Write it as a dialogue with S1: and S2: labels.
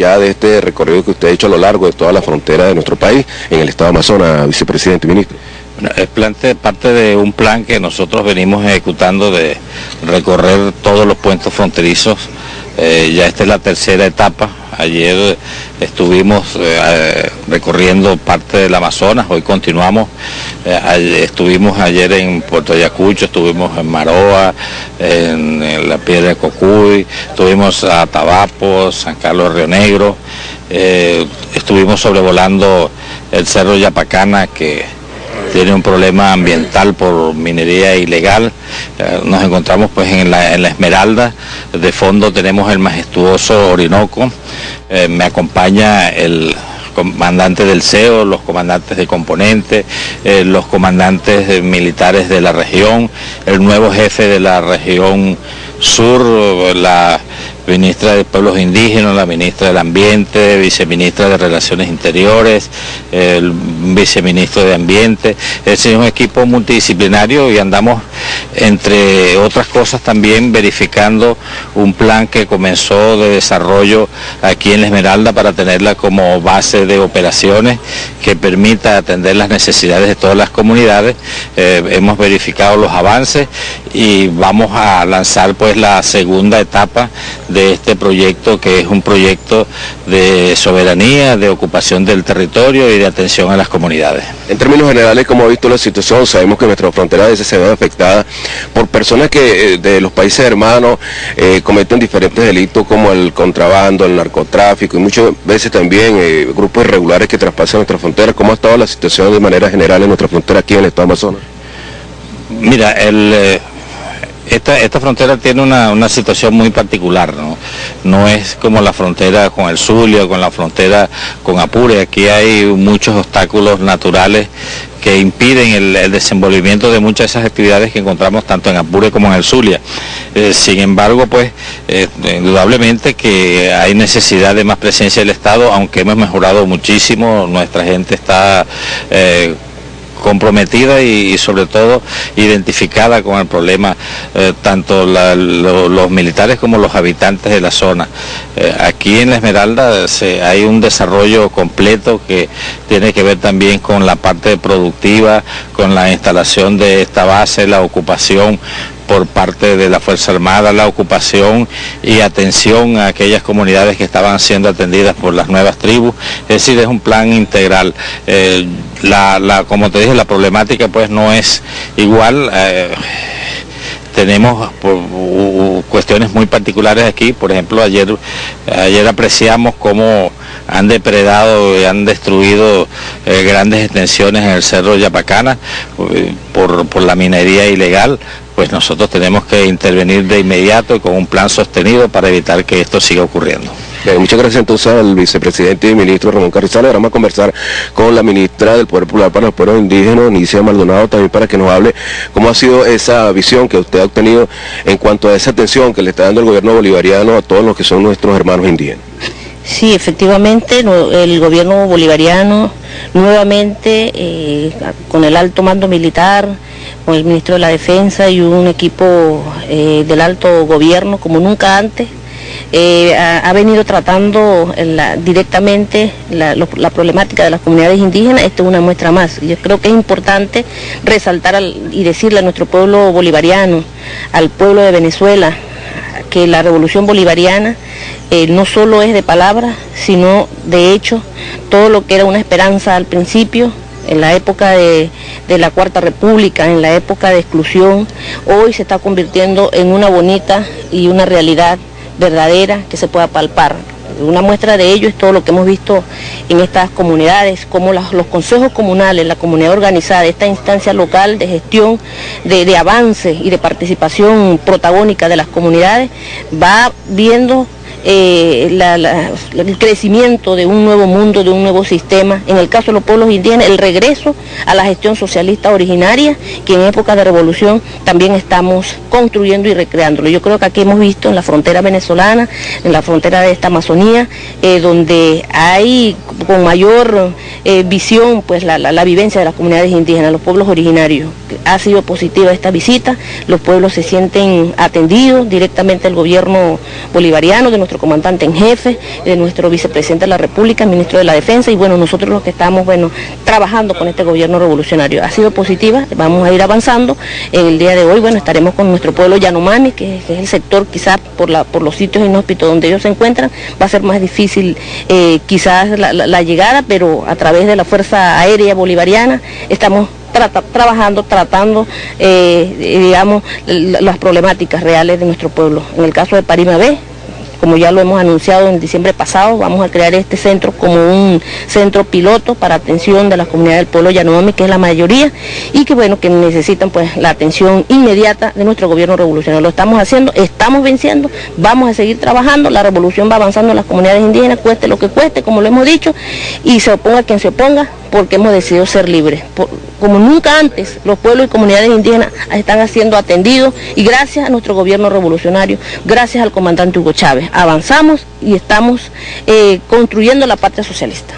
S1: ya de este recorrido que usted ha hecho a lo largo de toda la frontera de nuestro país en el estado de Amazonas, vicepresidente y ministro.
S2: Es parte de un plan que nosotros venimos ejecutando de recorrer todos los puentes fronterizos. Eh, ya esta es la tercera etapa. Ayer estuvimos eh, recorriendo parte del Amazonas, hoy continuamos. Eh, estuvimos ayer en Puerto Ayacucho, estuvimos en Maroa, en, la Piedra de Cocuy, estuvimos a Tabapo, San Carlos Río Negro, estuvimos sobrevolando el Cerro Yapacana que tiene un problema ambiental por minería ilegal. Eh, nos encontramos pues en la, Esmeralda, de fondo tenemos el majestuoso Orinoco, eh, me acompaña el comandante del CEO, los comandantes de componente, eh, los comandantes militares de la región, el nuevo jefe de la región sur, la ministra de Pueblos Indígenas, la ministra del Ambiente, viceministra de Relaciones Interiores, el viceministro de Ambiente. Es un equipo multidisciplinario y andamos, entre otras cosas, también verificando un plan que comenzó de desarrollo aquí en Esmeralda para tenerla como base de operaciones que permita atender las necesidades de todas las comunidades. Eh, hemos verificado los avances y vamos a lanzar pues la segunda etapa de este proyecto que es un proyecto de soberanía, de ocupación del territorio y de atención a las comunidades.
S1: En términos generales, como ha visto la situación, sabemos que nuestra frontera a veces se ve afectada por personas que eh, de los países hermanos eh, cometen diferentes delitos como el contrabando, el narcotráfico y muchas veces también eh, grupos irregulares que traspasan nuestra frontera. ¿Cómo ha estado la situación de manera general en nuestra frontera aquí en el Estado de Amazonas?
S2: Mira, el, esta, frontera tiene una, situación muy particular, ¿no? No es como la frontera con el Zulia, con la frontera con Apure. Aquí hay muchos obstáculos naturales que impiden el, desenvolvimiento de muchas de esas actividades que encontramos tanto en Apure como en el Zulia. Eh, sin embargo, pues eh, indudablemente que hay necesidad de más presencia del Estado, aunque hemos mejorado muchísimo, nuestra gente está... Eh, comprometida y, sobre todo identificada con el problema, eh, tanto los militares como los habitantes de la zona. Eh, aquí en la Esmeralda hay un desarrollo completo que tiene que ver también con la parte productiva, con la instalación de esta base, la ocupación por parte de la Fuerza Armada, la ocupación y atención a aquellas comunidades que estaban siendo atendidas por las nuevas tribus. Es decir, es un plan integral. Eh, la, como te dije, la problemática pues no es igual. Eh, tenemos cuestiones muy particulares aquí, por ejemplo, ayer, ayer apreciamos cómo han depredado y han destruido eh, grandes extensiones en el Cerro Yapacana por, por la minería ilegal, pues nosotros tenemos que intervenir de inmediato y con un plan sostenido para evitar que esto siga ocurriendo.
S1: Muchas gracias entonces al vicepresidente y ministro Ramón Carrizales. Ahora vamos a conversar con la ministra del Poder Popular para los Pueblos Indígenas, Nicia Maldonado, también para que nos hable cómo ha sido esa visión que usted ha obtenido en cuanto a esa atención que le está dando el gobierno bolivariano a todos los que son nuestros hermanos indígenas.
S3: Sí, efectivamente, el gobierno bolivariano nuevamente eh, con el alto mando militar, con el ministro de la Defensa y un equipo eh, del alto gobierno como nunca antes. Eh, ha, venido tratando directamente la, problemática de las comunidades indígenas, esto es una muestra más. Yo creo que es importante resaltar y decirle a nuestro pueblo bolivariano, al pueblo de Venezuela, que la revolución bolivariana eh, no solo es de palabras, sino de hecho, todo lo que era una esperanza al principio, en la época de, la Cuarta República, en la época de exclusión, hoy se está convirtiendo en una bonita y una realidad verdadera que se pueda palpar. Una muestra de ello es todo lo que hemos visto en estas comunidades, como los consejos comunales, la comunidad organizada, esta instancia local de gestión, de, de avance y de participación protagónica de las comunidades, va viendo eh, el crecimiento de un nuevo mundo, de un nuevo sistema. En el caso de los pueblos indígenas, el regreso a la gestión socialista originaria, que en época de revolución también estamos construyendo y recreándolo. Yo creo que aquí hemos visto en la frontera venezolana, en la frontera de esta Amazonía, eh, donde hay con mayor eh, visión pues la, la vivencia de las comunidades indígenas, los pueblos originarios. Ha sido positiva esta visita, los pueblos se sienten atendidos directamente al gobierno bolivariano de nuestro comandante en jefe, de nuestro vicepresidente de la República, ministro de la Defensa y bueno, nosotros los que estamos bueno, trabajando con este gobierno revolucionario. Ha sido positiva, vamos a ir avanzando. El día de hoy, bueno, estaremos con nuestro pueblo Yanomami, que, es el sector quizás por, la, por los sitios inhóspitos donde ellos se encuentran, va a ser más difícil eh, quizás la llegada, pero a través de la Fuerza Aérea Bolivariana estamos trabajando, tratando, eh, digamos, las problemáticas reales de nuestro pueblo. En el caso de Parima B, como ya lo hemos anunciado en diciembre pasado, vamos a crear este centro como un centro piloto para atención de las comunidades del pueblo Yanomami, que es la mayoría, y que bueno, que necesitan pues la atención inmediata de nuestro gobierno revolucionario. Lo estamos haciendo, estamos venciendo, vamos a seguir trabajando, la revolución va avanzando en las comunidades indígenas, cueste lo que cueste, como lo hemos dicho, y se oponga quien se oponga, porque hemos decidido ser libres. como nunca antes, los pueblos y comunidades indígenas están siendo atendidos y gracias a nuestro gobierno revolucionario, gracias al comandante Hugo Chávez, avanzamos y estamos eh, construyendo la patria socialista.